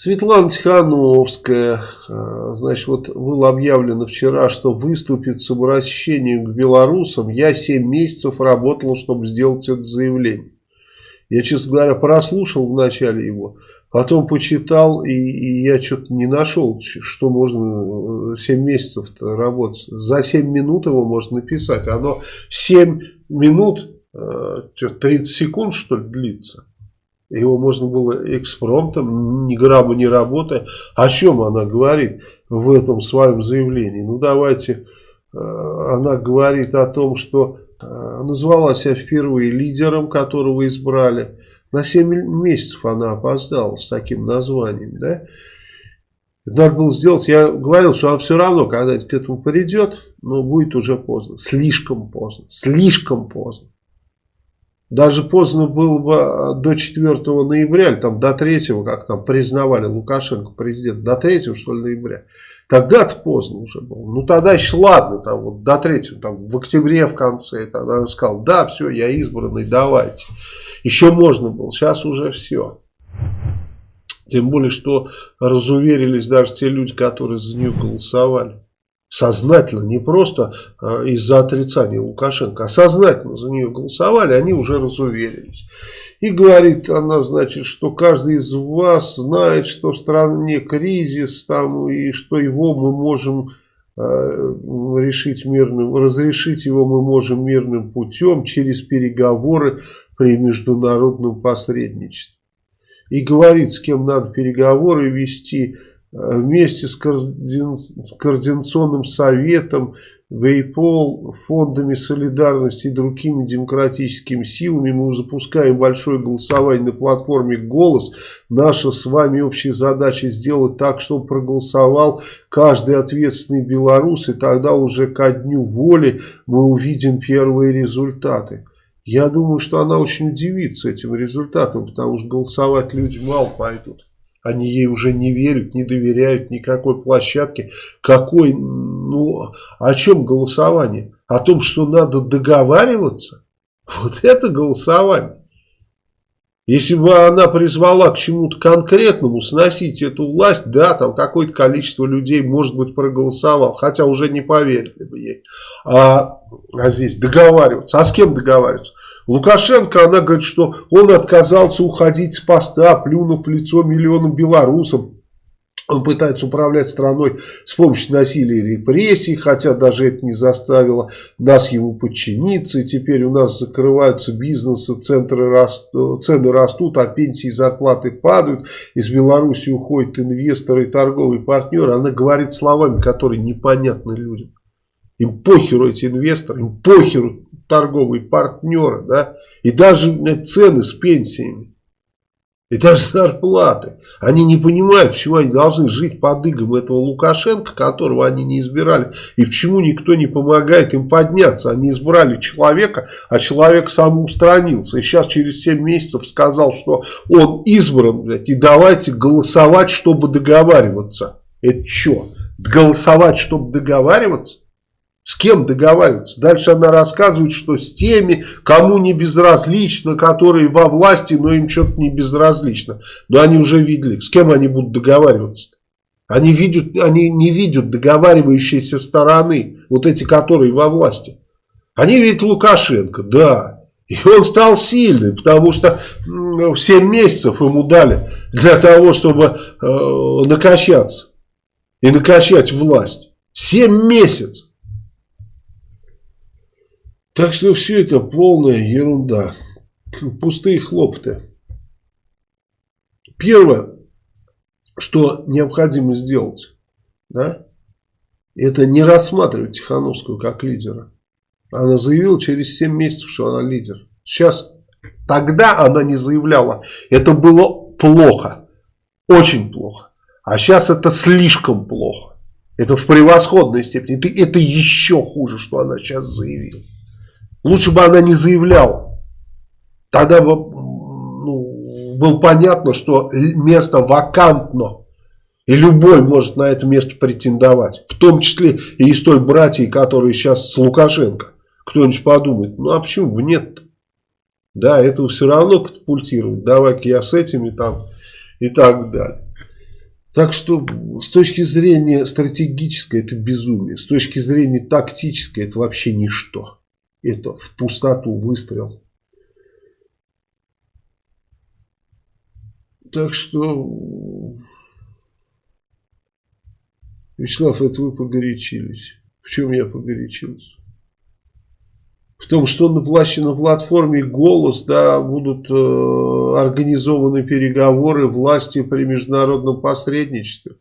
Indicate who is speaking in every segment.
Speaker 1: Светлана Тихановская, э, значит, вот было объявлено вчера, что выступит с обращением к белорусам. Я 7 месяцев работала, чтобы сделать это заявление. Я, честно говоря, прослушал вначале его, потом почитал, и, и я что-то не нашел, что можно 7 э, месяцев работать. За 7 минут его можно написать. Оно 7 минут, 30 э, секунд, что ли, длится. Его можно было экспромтом, ни грамма не работая. О чем она говорит в этом своем заявлении? Ну, давайте, э, она говорит о том, что э, назвала себя впервые лидером, которого избрали. На 7 месяцев она опоздала с таким названием, да? Надо было сделать, я говорил, что она все равно, когда к этому придет, но будет уже поздно. Слишком поздно. Слишком поздно. Даже поздно было бы а, до 4 ноября, или там до 3, как там признавали Лукашенко президент, до 3 что ли ноября. Тогда-то поздно уже было. Ну тогда еще ладно, там вот до 3, там в октябре в конце, тогда он сказал, да, все, я избранный, давайте. Еще можно было, сейчас уже все. Тем более, что разуверились даже те люди, которые за нее голосовали сознательно, не просто э, из-за отрицания Лукашенко, а сознательно за нее голосовали, они уже разуверились. И говорит она, значит, что каждый из вас знает, что в стране кризис, там, и что его мы можем э, решить мирным, разрешить его мы можем мирным путем через переговоры при международном посредничестве. И говорит, с кем надо переговоры вести, вместе с Координационным советом, ВЕЙПОЛ, фондами солидарности и другими демократическими силами мы запускаем большое голосование на платформе «Голос». Наша с вами общая задача сделать так, чтобы проголосовал каждый ответственный белорус, и тогда уже ко дню воли мы увидим первые результаты. Я думаю, что она очень удивится этим результатом, потому что голосовать люди мало пойдут. Они ей уже не верят, не доверяют никакой площадке. Какой, ну, о чем голосование? О том, что надо договариваться? Вот это голосование. Если бы она призвала к чему-то конкретному, сносить эту власть, да, там какое-то количество людей, может быть, проголосовал, хотя уже не поверили бы ей. А, а здесь договариваться. А с кем договариваться? Лукашенко, она говорит, что он отказался уходить с поста, плюнув в лицо миллионам белорусам. Он пытается управлять страной с помощью насилия и репрессий, хотя даже это не заставило нас ему подчиниться. И теперь у нас закрываются бизнесы, центры раст, цены растут, а пенсии и зарплаты падают. Из Беларуси уходят инвесторы и торговые партнеры. Она говорит словами, которые непонятны людям. Им похеру эти инвесторы, им похеру торговые партнеры, да, и даже цены с пенсиями, и даже зарплаты. Они не понимают, почему они должны жить под игом этого Лукашенко, которого они не избирали, и почему никто не помогает им подняться. Они избрали человека, а человек самоустранился. И сейчас через 7 месяцев сказал, что он избран, блядь, и давайте голосовать, чтобы договариваться. Это что? Голосовать, чтобы договариваться? С кем договариваться? Дальше она рассказывает, что с теми, кому не безразлично, которые во власти, но им что-то не безразлично. Но они уже видели, с кем они будут договариваться. Они, видят, они не видят договаривающейся стороны, вот эти, которые во власти. Они видят Лукашенко, да. И он стал сильным, потому что 7 месяцев ему дали для того, чтобы э, накачаться и накачать власть. 7 месяцев. Так что все это полная ерунда. Пустые хлопоты. Первое, что необходимо сделать, да, это не рассматривать Тихановскую как лидера. Она заявила через 7 месяцев, что она лидер. Сейчас, тогда она не заявляла. Это было плохо. Очень плохо. А сейчас это слишком плохо. Это в превосходной степени. Это, это еще хуже, что она сейчас заявила. Лучше бы она не заявляла. Тогда бы ну, было понятно, что место вакантно. И любой может на это место претендовать. В том числе и из той братьи, которые сейчас с Лукашенко. Кто-нибудь подумает, ну а почему бы нет -то? Да, этого все равно катапультировать. Давай-ка я с этими там и так далее. Так что с точки зрения стратегической это безумие, с точки зрения тактической это вообще ничто. Это в пустоту выстрел. Так что, Вячеслав, это вы погорячились. В чем я погорячился? В том, что на, плаще, на платформе «Голос» да, будут э, организованы переговоры власти при международном посредничестве.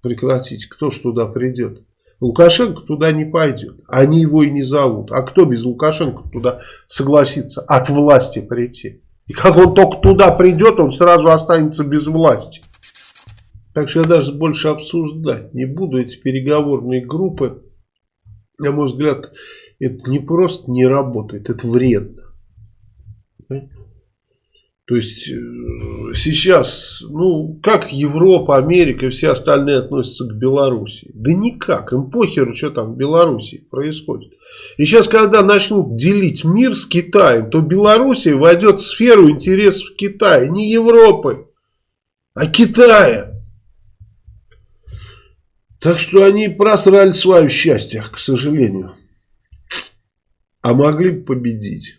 Speaker 1: Прекратите. Кто ж туда придет? Лукашенко туда не пойдет. Они его и не зовут. А кто без Лукашенко туда согласится от власти прийти? И как он только туда придет, он сразу останется без власти. Так что я даже больше обсуждать не буду. Эти переговорные группы, на мой взгляд, это не просто не работает, это вредно. То есть э, сейчас, ну, как Европа, Америка и все остальные относятся к Беларуси? Да никак, им похеру, что там в Беларуси происходит. И сейчас, когда начнут делить мир с Китаем, то Белоруссия войдет в сферу интересов Китая, не Европы, а Китая. Так что они просрали свое счастье, к сожалению. А могли бы победить.